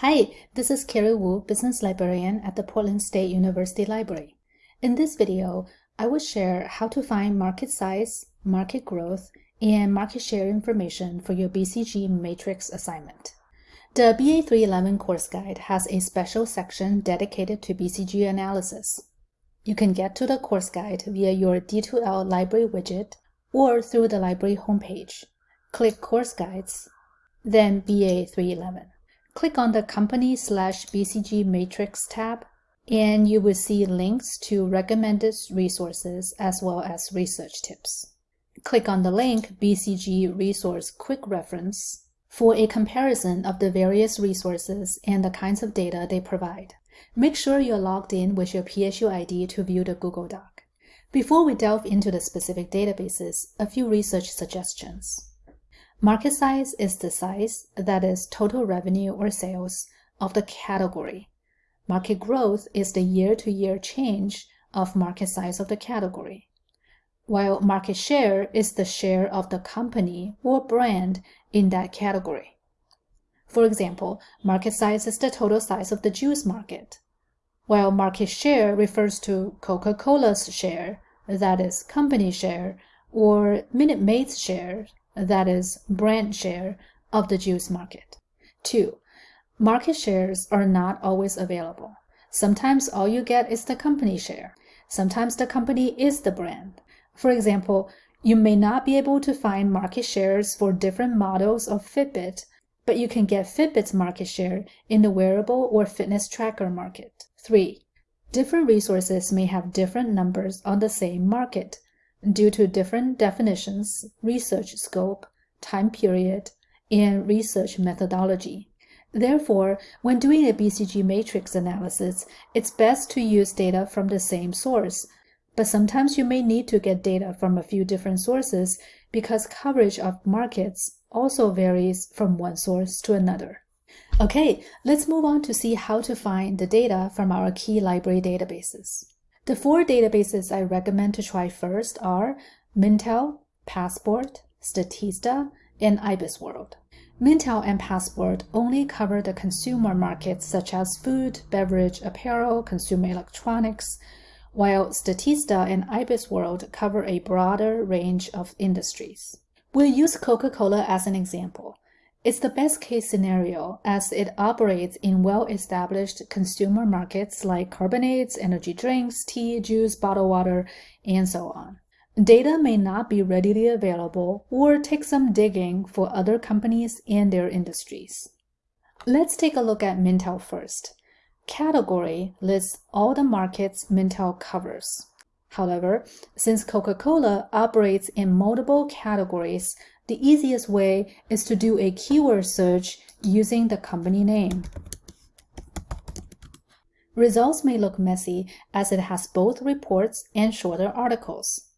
Hi, this is Carrie Wu, Business Librarian at the Portland State University Library. In this video, I will share how to find market size, market growth, and market share information for your BCG matrix assignment. The BA 311 course guide has a special section dedicated to BCG analysis. You can get to the course guide via your D2L library widget or through the library homepage. Click Course Guides, then BA 311. Click on the Company slash BCG Matrix tab, and you will see links to recommended resources as well as research tips. Click on the link BCG Resource Quick Reference for a comparison of the various resources and the kinds of data they provide. Make sure you're logged in with your PSU ID to view the Google Doc. Before we delve into the specific databases, a few research suggestions. Market size is the size, that is total revenue or sales, of the category. Market growth is the year-to-year -year change of market size of the category. While market share is the share of the company or brand in that category. For example, market size is the total size of the juice market, while market share refers to Coca-Cola's share, that is company share, or Minute Maid's share, that is, brand share of the juice market. 2. Market shares are not always available. Sometimes all you get is the company share. Sometimes the company is the brand. For example, you may not be able to find market shares for different models of Fitbit, but you can get Fitbit's market share in the wearable or fitness tracker market. 3. Different resources may have different numbers on the same market, due to different definitions, research scope, time period, and research methodology. Therefore, when doing a BCG matrix analysis, it's best to use data from the same source, but sometimes you may need to get data from a few different sources because coverage of markets also varies from one source to another. Okay, let's move on to see how to find the data from our key library databases. The four databases I recommend to try first are Mintel, Passport, Statista, and IBISWorld. Mintel and Passport only cover the consumer markets such as food, beverage, apparel, consumer electronics, while Statista and IBISWorld cover a broader range of industries. We'll use Coca-Cola as an example. It's the best case scenario as it operates in well-established consumer markets like carbonates, energy drinks, tea, juice, bottled water, and so on. Data may not be readily available or take some digging for other companies and their industries. Let's take a look at Mintel first. Category lists all the markets Mintel covers. However, since Coca-Cola operates in multiple categories, the easiest way is to do a keyword search using the company name. Results may look messy as it has both reports and shorter articles.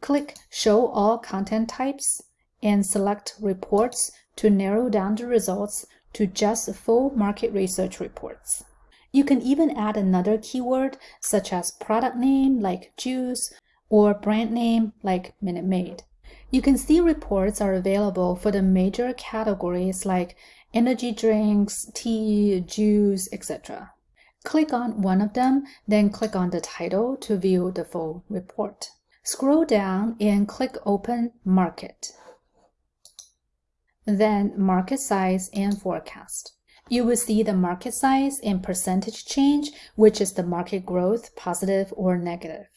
Click Show All Content Types and select Reports to narrow down the results to just full market research reports. You can even add another keyword such as product name like juice or brand name like Minute Maid. You can see reports are available for the major categories like energy drinks, tea, juice, etc. Click on one of them, then click on the title to view the full report. Scroll down and click Open Market. Then Market Size and Forecast. You will see the market size and percentage change, which is the market growth, positive or negative.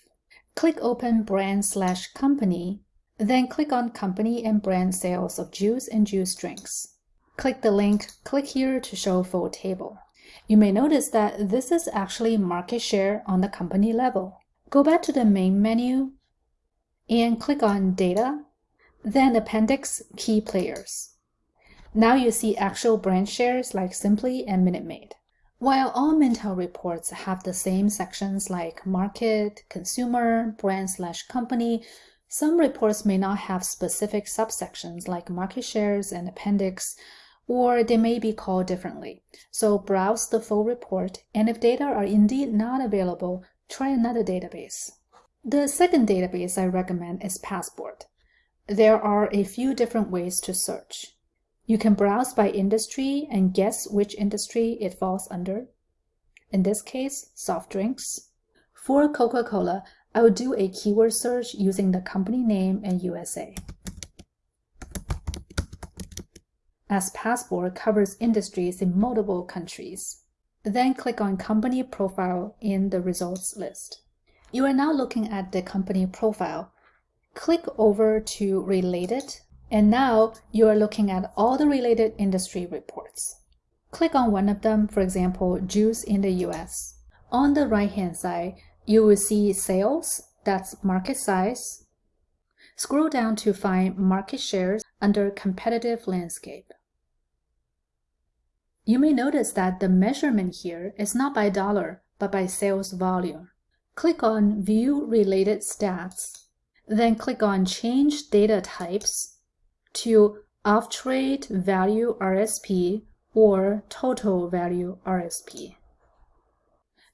Click Open Brand slash Company then click on Company and Brand Sales of Juice and Juice Drinks. Click the link Click here to show full table. You may notice that this is actually market share on the company level. Go back to the main menu and click on Data, then Appendix Key Players. Now you see actual brand shares like Simply and Minute Maid. While all Mintel reports have the same sections like Market, Consumer, Brand slash Company, some reports may not have specific subsections like market shares and appendix, or they may be called differently. So browse the full report, and if data are indeed not available, try another database. The second database I recommend is Passport. There are a few different ways to search. You can browse by industry and guess which industry it falls under. In this case, soft drinks. For Coca-Cola, I will do a keyword search using the company name and USA. As Passport covers industries in multiple countries. Then click on Company Profile in the results list. You are now looking at the company profile. Click over to Related, and now you are looking at all the related industry reports. Click on one of them, for example, juice in the US. On the right-hand side, you will see sales, that's market size. Scroll down to find market shares under competitive landscape. You may notice that the measurement here is not by dollar, but by sales volume. Click on View Related Stats, then click on Change Data Types to Off-Trade Value RSP or Total Value RSP.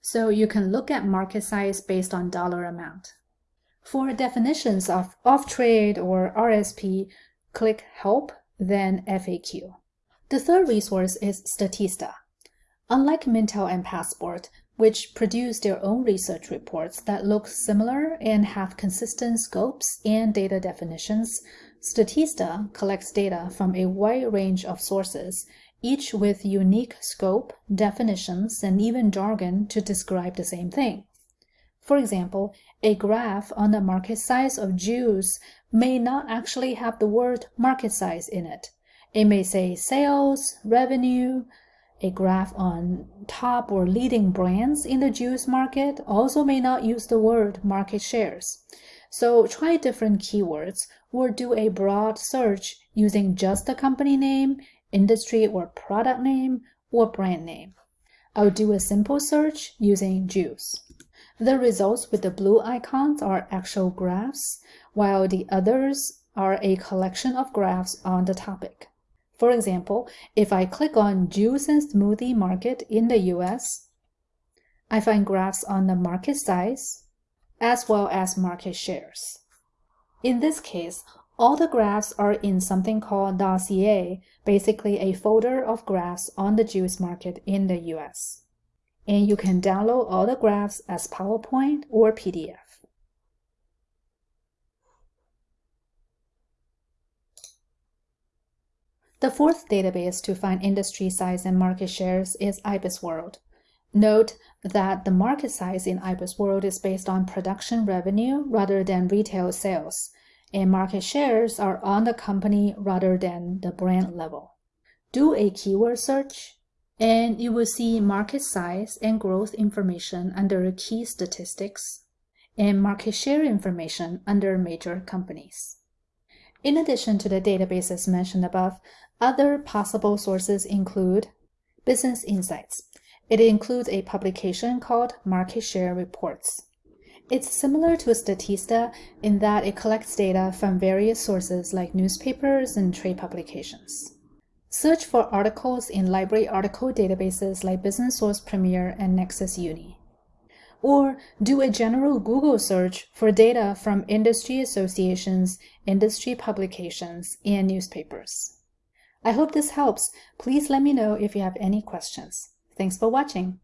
So you can look at market size based on dollar amount. For definitions of off-trade or RSP, click Help, then FAQ. The third resource is Statista. Unlike Mintel and Passport, which produce their own research reports that look similar and have consistent scopes and data definitions, Statista collects data from a wide range of sources, each with unique scope, definitions, and even jargon to describe the same thing. For example, a graph on the market size of juice may not actually have the word market size in it. It may say sales, revenue, a graph on top or leading brands in the juice market also may not use the word market shares. So try different keywords or do a broad search using just the company name, industry or product name, or brand name. I'll do a simple search using juice. The results with the blue icons are actual graphs, while the others are a collection of graphs on the topic. For example, if I click on juice and smoothie market in the US, I find graphs on the market size as well as market shares. In this case, all the graphs are in something called dossier, basically a folder of graphs on the juice market in the US. And you can download all the graphs as PowerPoint or PDF. The fourth database to find industry size and market shares is IBISWorld. Note that the market size in IBISWorld is based on production revenue rather than retail sales, and market shares are on the company rather than the brand level. Do a keyword search, and you will see market size and growth information under key statistics, and market share information under major companies. In addition to the databases mentioned above, other possible sources include Business Insights. It includes a publication called Market Share Reports. It's similar to a Statista in that it collects data from various sources like newspapers and trade publications. Search for articles in library article databases like Business Source Premier and Nexis Uni. Or do a general Google search for data from industry associations, industry publications, and newspapers. I hope this helps. Please let me know if you have any questions. Thanks for watching.